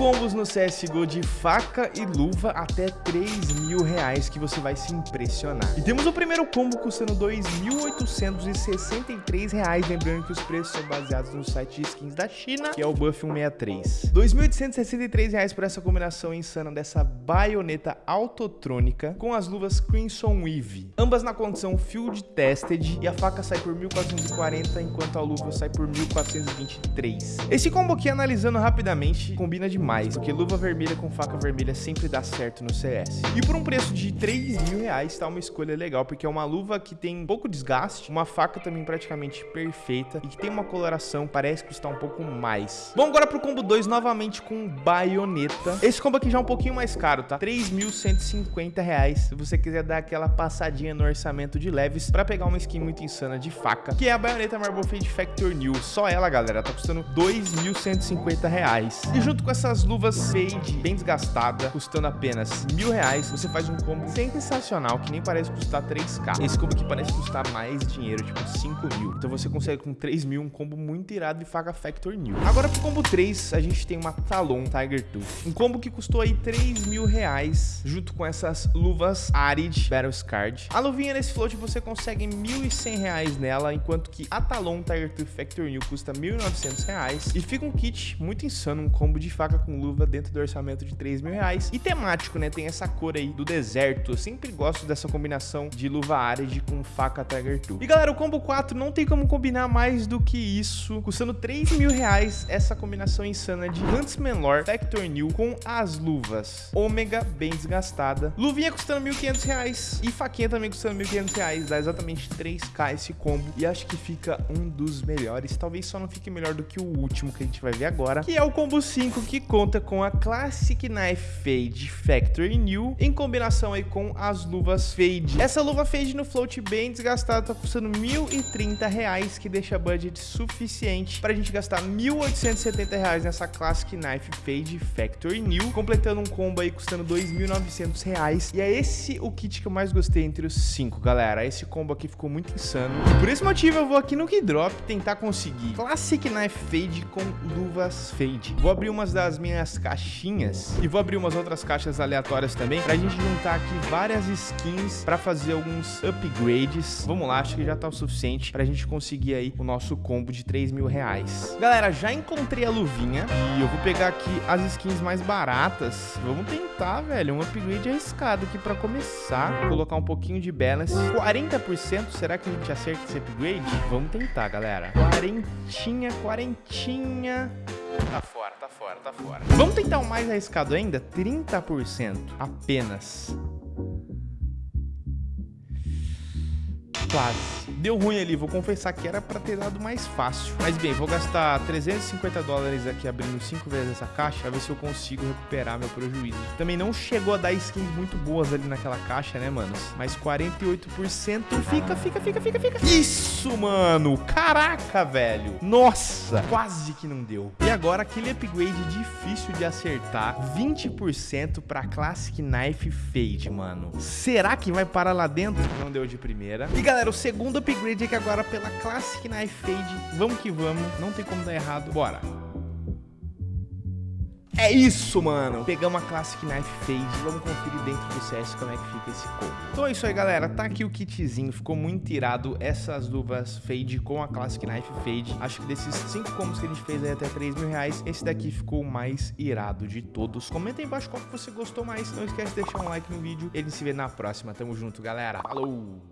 combos no CSGO de faca e luva até 3 mil reais que você vai se impressionar. E temos o primeiro combo custando 2.863 reais, lembrando que os preços são baseados no site de skins da China, que é o Buff 163. 2.863 reais por essa combinação insana dessa baioneta autotrônica com as luvas Crimson Weave, ambas na condição Field Tested e a faca sai por 1.440 enquanto a luva sai por 1.423. Esse combo aqui, analisando rapidamente, combina demais, porque luva vermelha com faca vermelha sempre dá certo no CS. E por um preço de 3 mil reais, tá uma escolha legal, porque é uma luva que tem pouco desgaste, uma faca também praticamente perfeita e que tem uma coloração, parece custar um pouco mais. Vamos agora pro combo 2, novamente com baioneta. Esse combo aqui já é um pouquinho mais caro, tá? 3.150 reais, se você quiser dar aquela passadinha no orçamento de leves pra pegar uma skin muito insana de faca, que é a baioneta Marble Fade Factor New. Só ela, galera, tá custando 2.150 reais. E junto com essas luvas fade bem desgastada, custando apenas mil reais, você faz um combo sensacional, que nem parece custar 3k. Esse combo aqui parece custar mais dinheiro, tipo 5 mil. Então você consegue com 3 mil um combo muito irado de faca Factor New. Agora pro combo 3, a gente tem uma Talon Tiger Tooth. Um combo que custou aí 3 mil reais, junto com essas luvas Arid Battle Scarred. A luvinha nesse float você consegue 1.100 reais nela, enquanto que a Talon Tiger Tooth Factor New custa 1.900 reais. E fica um kit muito insano, um combo de faca com luva dentro do orçamento de 3 mil reais. E temático, né? Tem essa cor aí do deserto. Eu sempre gosto dessa combinação de luva Arid com faca Tiger Tooth. E galera, o combo 4 não tem como combinar mais do que isso. Custando 3 mil reais, essa combinação insana de Huntsman Lore Factor New com as luvas Ômega bem desgastada. Luvinha custando 1.500 reais e faquinha também custando 1.500 reais. Dá exatamente 3k esse combo. E acho que fica um dos melhores. Talvez só não fique melhor do que o último que a gente vai ver agora. Que é o combo 5 que conta com a Classic Knife Fade Factory New em combinação aí com as luvas Fade. Essa luva Fade no float bem desgastada tá custando 1.030 reais, que deixa budget suficiente para a gente gastar 1.870 reais nessa Classic Knife Fade Factory New, completando um combo aí custando 2.900 reais. E é esse o kit que eu mais gostei entre os cinco, galera. Esse combo aqui ficou muito insano. E por esse motivo eu vou aqui no Keydrop tentar conseguir Classic Knife Fade com luvas Fade. Vou abrir umas das minhas caixinhas e vou abrir umas outras caixas aleatórias também pra gente juntar aqui várias skins pra fazer alguns upgrades. Vamos lá, acho que já tá o suficiente pra gente conseguir aí o nosso combo de 3 mil reais. Galera, já encontrei a luvinha e eu vou pegar aqui as skins mais baratas. Vamos tentar, velho, um upgrade arriscado aqui pra começar. Vou colocar um pouquinho de balance. 40%, será que a gente acerta esse upgrade? Vamos tentar, galera. Quarentinha, quarentinha... Tá fora, tá fora, tá fora. Vamos tentar o mais arriscado ainda? 30% apenas. Quase. Deu ruim ali, vou confessar que era pra ter dado mais fácil. Mas bem, vou gastar 350 dólares aqui abrindo 5 vezes essa caixa, pra ver se eu consigo recuperar meu prejuízo. Também não chegou a dar skins muito boas ali naquela caixa, né, manos? Mas 48% fica, fica, fica, fica, fica. Isso, mano! Caraca, velho! Nossa! Quase que não deu. E agora, aquele upgrade difícil de acertar, 20% pra Classic Knife Fade, mano. Será que vai parar lá dentro? Não deu de primeira. E galera, o segundo upgrade aqui agora pela Classic Knife Fade. Vamos que vamos, não tem como dar errado. Bora. É isso, mano. Pegamos a Classic Knife Fade. Vamos conferir dentro do CS como é que fica esse combo. Então é isso aí, galera. Tá aqui o kitzinho. Ficou muito irado essas luvas Fade com a Classic Knife Fade. Acho que desses cinco combos que a gente fez aí até 3 mil reais, esse daqui ficou o mais irado de todos. Comenta aí embaixo qual que você gostou mais. Não esquece de deixar um like no vídeo. Ele se vê na próxima. Tamo junto, galera. Falou!